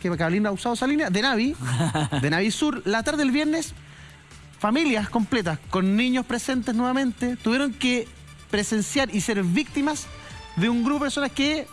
que Carolina ha usado esa línea, de Navi, de Navi Sur, la tarde del viernes, familias completas con niños presentes nuevamente tuvieron que presenciar y ser víctimas de un grupo de personas que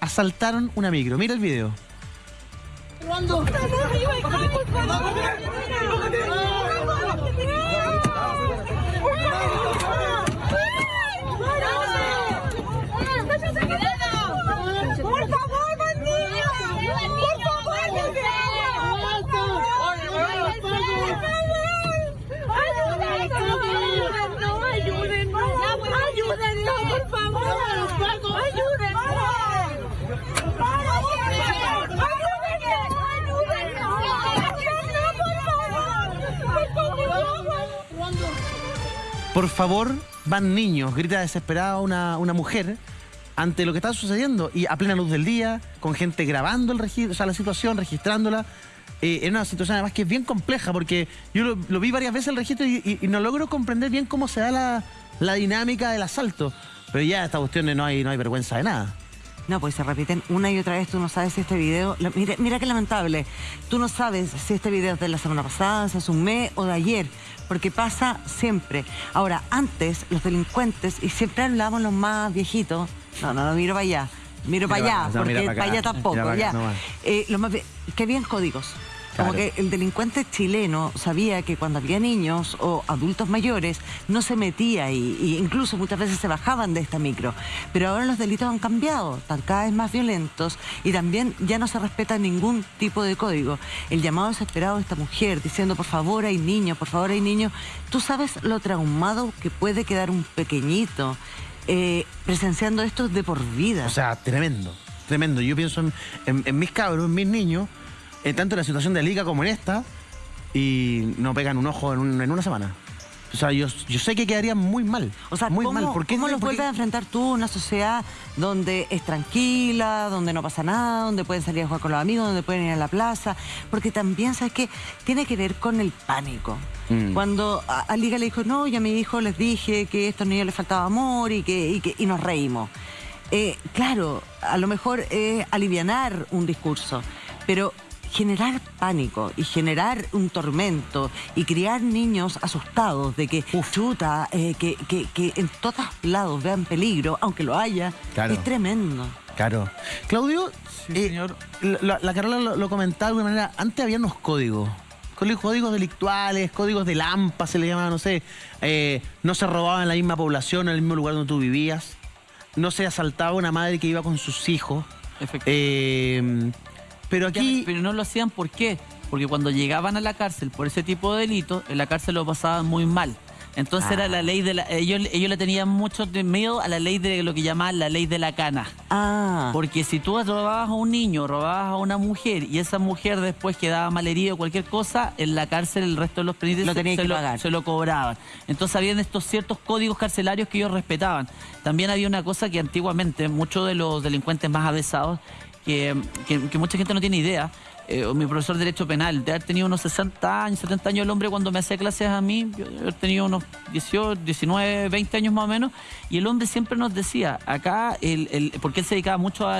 asaltaron una micro. Mira el video. Por favor, van niños, grita desesperada una, una mujer ante lo que está sucediendo y a plena luz del día, con gente grabando el o sea, la situación, registrándola. Eh, en una situación además que es bien compleja porque yo lo, vi varias veces el registro y, no logro comprender bien cómo se da la, la dinámica del asalto. Pero ya esta cuestión no hay, no hay vergüenza de nada. No, pues se repiten una y otra vez. Tú no sabes si este video. mira, mira qué lamentable. Tú no sabes si este video es de la semana pasada, si es un mes o de ayer. Porque pasa siempre. Ahora, antes, los delincuentes, y siempre hablamos los más viejitos. No, no, no miro para allá. Miro para allá, porque para, allá tampoco. ya. Eh, los más que habían códigos. Como que el delincuente chileno sabía que cuando había niños o adultos mayores no se metía ahí, y incluso muchas veces se bajaban de esta micro. Pero ahora los delitos han cambiado, están cada vez más violentos y también ya no se respeta ningún tipo de código. El llamado desesperado de esta mujer diciendo por favor hay niños, por favor hay niños. Tú sabes lo traumado que puede quedar un pequeñito eh, presenciando esto de por vida. O sea, tremendo, tremendo. Yo pienso en, en- en mis cabros, en mis niños, en tanto en la situación de liga como en esta, y no pegan un ojo en, un- en una semana. O sea, yo, yo sé que quedarían muy mal. O sea, muy ¿cómo, mal. ¿Por qué, cómo los vuelves a enfrentar tú una sociedad donde es tranquila, donde no pasa nada, donde pueden salir a jugar con los amigos, donde pueden ir a la plaza? Porque también, ¿sabes qué? Tiene que ver con el pánico. Mm. Cuando a, a Liga le dijo, no, yo a mi hijo les dije que a estos niños les faltaba amor y que, y que y nos reímos. Eh, claro, a lo mejor es alivianar un discurso, pero generar pánico y generar un tormento y criar niños asustados de que, chuta, eh, que, que, que en todos lados vean peligro, aunque lo haya, Claro. es tremendo. Claro. Claudio, Sí, eh, señor. La, la Carola lo, lo comentaba de alguna manera. Antes había unos códigos. Códigos códigos delictuales, códigos de lampa se le llamaba, no sé. Eh, no se robaba en la misma población, en el mismo lugar donde tú vivías. No se asaltaba una madre que iba con sus hijos. Efectivamente. Eh, pero aquí. Pero no lo hacían, ¿por qué? Porque cuando llegaban a la cárcel por ese tipo de delitos, en la cárcel lo pasaban muy mal. Entonces era la ley de la... Ellos, ellos le tenían mucho de miedo a la ley de lo que llamaban la ley de la cana. Ah, Porque si tú robabas a un niño, robabas a una mujer y esa mujer después quedaba malherida o cualquier cosa, en la cárcel el resto de los penitentes Lo se, se que lo, pagar. se lo cobraban. Entonces habían estos ciertos códigos carcelarios que ellos respetaban. También había una cosa que antiguamente muchos de los delincuentes más avesados, que, que- mucha gente no tiene idea, eh, mi profesor de Derecho Penal, de haber tenido unos 60 años, 70 años el hombre cuando me hacía clases a mí, yo haber tenido unos 18, 19, 20 años más o menos, y el hombre siempre nos decía, acá, porque él se dedicaba mucho a,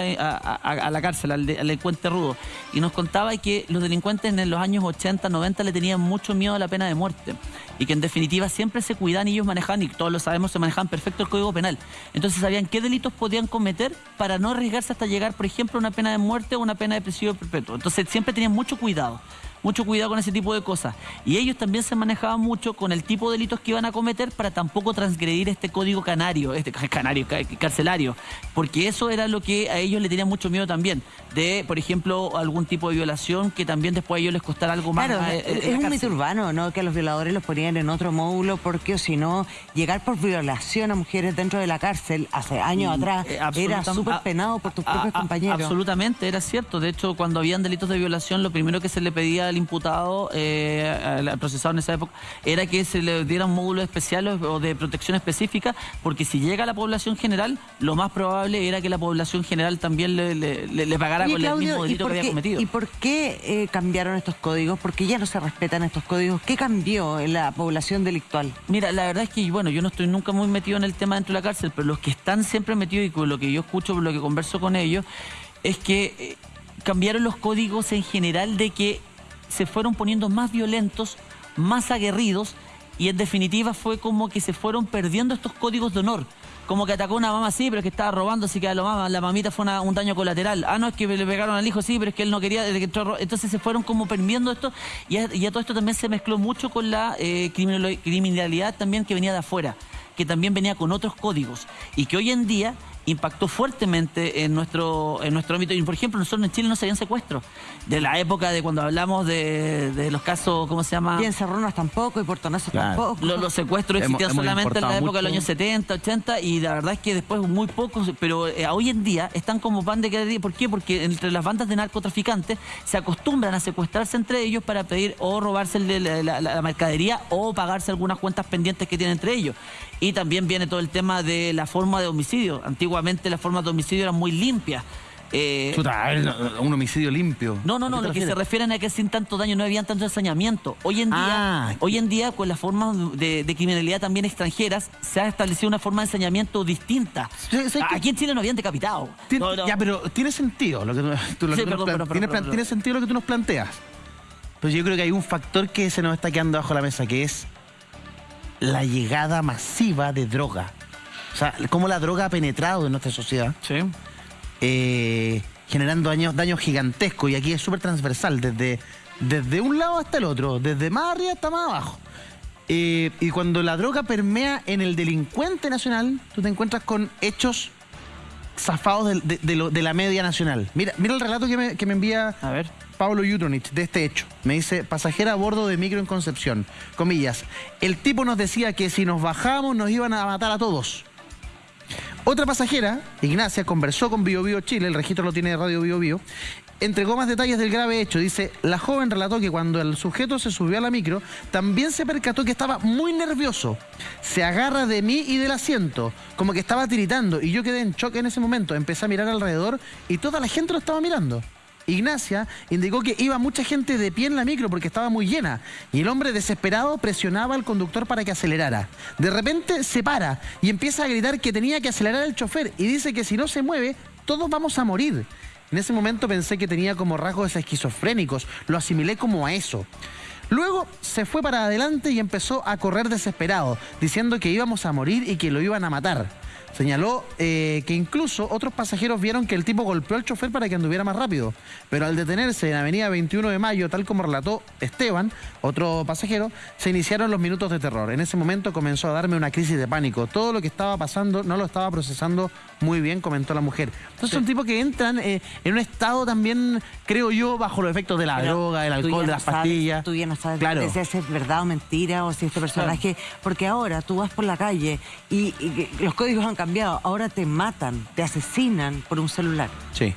la cárcel, al, de- al delincuente rudo, y nos contaba que los delincuentes en los años 80, 90 le tenían mucho miedo a la pena de muerte, y que en definitiva siempre se cuidaban y ellos manejaban, y todos lo sabemos, se manejaban perfecto el Código Penal. Entonces sabían qué delitos podían cometer para no arriesgarse hasta llegar, por ejemplo, a una pena de muerte o una pena de presidio perpetuo. Entonces siempre tenían mucho cuidado, mucho cuidado con ese tipo de cosas. Y ellos también se manejaban mucho con el tipo de delitos que iban a cometer para tampoco transgredir este código canario, este canario, ca- carcelario, porque eso era lo que a ellos le tenían mucho miedo también, de, por ejemplo, algún tipo de violación que también después a ellos les costara algo más. Claro, eh, es un cárcel. mito urbano, ¿no? Que a los violadores los ponían en otro módulo porque o si no, llegar por violación a mujeres dentro de la cárcel hace años Mm, atrás eh, era súper penado por tus propios compañeros. Absolutamente, era cierto. De hecho, cuando habían delitos de violación, lo primero que se le pedía al imputado, eh, procesado en esa época, era que se le diera un módulo especial o de protección específica, porque si llega a la población general, lo más probable era que la población general también le, le- le- le pagara Oye, con el mismo ¿y delito que había cometido. ¿Y por qué eh, cambiaron estos códigos? Porque ya no se respetan estos códigos. ¿Qué cambió en la población delictual? Mira, la verdad es que, bueno, yo no estoy nunca muy metido en el tema dentro de la cárcel, pero los que están siempre metidos y con lo que yo escucho, por lo que converso con ellos, es que eh, cambiaron los códigos en general de que se fueron poniendo más violentos, más aguerridos y en definitiva fue como que se fueron perdiendo estos códigos de honor. Como que atacó a una mamá, sí, pero es que estaba robando, así que a la, mamá, la mamita fue una- un daño colateral. Ah, no, es que le pegaron al hijo, sí, pero es que él no quería. Entonces se fueron como perdiendo esto y a, todo esto también se mezcló mucho con la eh, criminalidad también que venía de afuera, que también venía con otros códigos y que hoy en día impactó fuertemente en nuestro, en nuestro ámbito. Y por ejemplo, nosotros en Chile no se habían secuestros. De la época de cuando hablamos de, de los casos, ¿cómo se llama? Y en Cerronas tampoco, y Portonazo Claro. tampoco. Lo- los secuestros Hemos- existían hemos solamente en la época de los mucho. años 70, 80 y la verdad es que después muy pocos, pero eh, hoy en día están como pan de cada día. ¿Por qué? Porque entre las bandas de narcotraficantes se acostumbran a secuestrarse entre ellos para pedir o robarse el de la, la- la mercadería o pagarse algunas cuentas pendientes que tienen entre ellos. Y también viene todo el tema de la forma de homicidio. Antiguamente las formas de homicidio eran muy limpias. Eh, Chuta, un homicidio limpio. no, no, ¿A no, lo que se refieren a que sin tanto daño no habían tanto ensañamiento. Hoy en día, Ah. hoy en día con las formas de, de criminalidad también extranjeras, se ha establecido una forma de ensañamiento distinta. Aquí en Chile no habían decapitado. Tien- No, no. Ya, pero tiene sentido lo que tú, tú- lo Sí, que tú nos tiene sentido lo que tú nos planteas. Pero yo creo que hay un factor que se nos está quedando bajo la mesa, que es la llegada masiva de droga. O sea, cómo la droga ha penetrado en nuestra sociedad, Sí. eh, generando daños, daños gigantescos. Y aquí es súper transversal, desde, desde un lado hasta el otro, desde más arriba hasta más abajo. Eh, y cuando la droga permea en el delincuente nacional, tú te encuentras con hechos zafados de, de lo- de la media nacional. Mira, mira el relato que me, que me envía A ver. Pablo Jutronich de este hecho. Me dice, pasajera a bordo de micro en Concepción. Comillas, el tipo nos decía que si nos bajábamos nos iban a matar a todos. Otra pasajera, Ignacia, conversó con Bio Chile, el registro lo tiene de Radio Bio, entregó más detalles del grave hecho. Dice, la joven relató que cuando el sujeto se subió a la micro, también se percató que estaba muy nervioso. Se agarra de mí y del asiento, como que estaba tiritando, y yo quedé en shock en ese momento. Empecé a mirar alrededor y toda la gente lo estaba mirando. Ignacia indicó que iba mucha gente de pie en la micro porque estaba muy llena y el hombre desesperado presionaba al conductor para que acelerara. De repente se para y empieza a gritar que tenía que acelerar el chofer y dice que si no se mueve, todos vamos a morir. En ese momento pensé que tenía como rasgos esquizofrénicos, lo asimilé como a eso. Luego se fue para adelante y empezó a correr desesperado, diciendo que íbamos a morir y que lo iban a matar. Señaló eh, que incluso otros pasajeros vieron que el tipo golpeó al chofer para que anduviera más rápido, pero al detenerse en Avenida 21 de Mayo, tal como relató Esteban, otro pasajero, se iniciaron los minutos de terror. En ese momento comenzó a darme una crisis de pánico. Todo lo que estaba pasando no lo estaba procesando muy bien, comentó la mujer. Entonces son tipos que entran eh, en un estado también, creo yo, bajo los efectos de la Pero droga, del alcohol, de las sabes- pastillas. Tú ya no sabes Claro. si es verdad o mentira o si este personaje. Porque ahora tú vas por la calle y, los códigos han cambiado. Ahora te matan, te asesinan por un celular. Sí.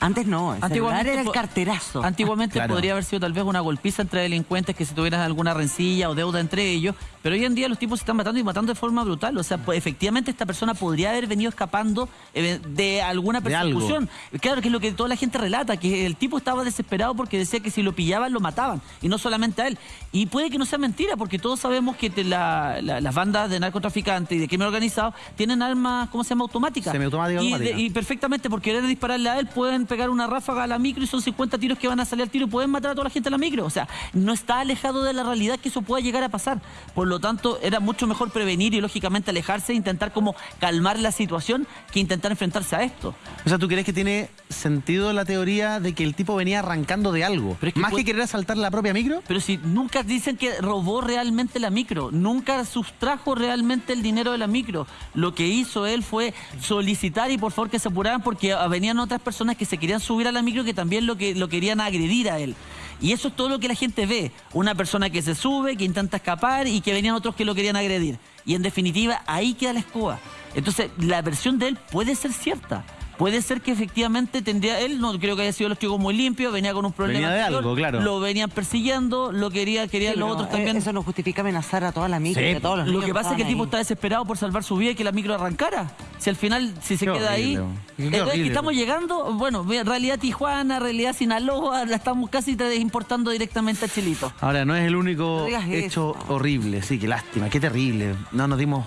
Antes no, el celular era el carterazo. Antiguamente Claro. podría haber sido tal vez una golpiza entre delincuentes que si tuvieran alguna rencilla o deuda entre ellos, pero hoy en día los tipos se están matando y matando de forma brutal. O sea, pues, efectivamente esta persona podría haber venido escapando eh, de alguna De persecución. Claro, que es lo que toda la gente relata, que el tipo estaba desesperado porque decía que si lo pillaban lo mataban, y no solamente a él. Y puede que no sea mentira, porque todos sabemos que te- la- la- las bandas de narcotraficantes y de crimen organizado tienen armas, ¿cómo se llama? Automáticas. Semiautomática, Y, automática. y perfectamente por querer dispararle a él pueden pegar una ráfaga a la micro y son 50 tiros que van a salir al tiro y pueden matar a toda la gente en la micro. O sea, no está alejado de la realidad que eso pueda llegar a pasar. Por lo tanto, era mucho mejor prevenir y lógicamente alejarse e intentar como calmar la situación que intentar enfrentarse a esto. O sea, ¿tú crees que tiene sentido la teoría de que el tipo venía arrancando de algo? Pero es que Más puede- que querer asaltar la propia micro. Pero si nunca dicen que robó realmente la micro, nunca sustrajo realmente el dinero de la micro. Lo que hizo él fue solicitar y por favor que se apuraran porque venían otras personas que se querían subir a la micro que también lo, que, lo querían agredir a él. Y eso es todo lo que la gente ve. Una persona que se sube, que intenta escapar y que venían otros que lo querían agredir. Y en definitiva, ahí queda la escoba. Entonces, la versión de él puede ser cierta. Puede ser que efectivamente tendría, él no creo que haya sido los chicos muy limpios, venía con un problema. Venía de anterior, algo, claro. Lo venían persiguiendo, lo quería, querían Sí, los otros eh, también. Eso no justifica amenazar a toda la micro, Sí, y a todos los Lo niños que pasa es que el tipo ahí. está desesperado por salvar su vida y que la micro arrancara. Si al final, si se Qué queda horrible, ahí. qué Eh, estamos llegando, bueno, en realidad Tijuana, realidad Sinaloa, la estamos casi importando directamente a Chilito. Ahora, no es el único No hecho eso. horrible. Sí, qué lástima, qué terrible. No nos dimos.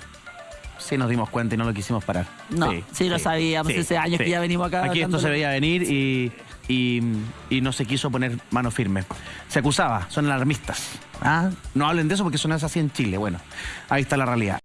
Sí, nos dimos cuenta y no lo quisimos parar. No, sí, lo sabíamos, hace años que ya venimos acá Aquí esto se veía venir y, y, y no se quiso poner mano firme. Se acusaba, son alarmistas. ¿ah? No hablen de eso porque son así en Chile. Bueno, ahí está la realidad.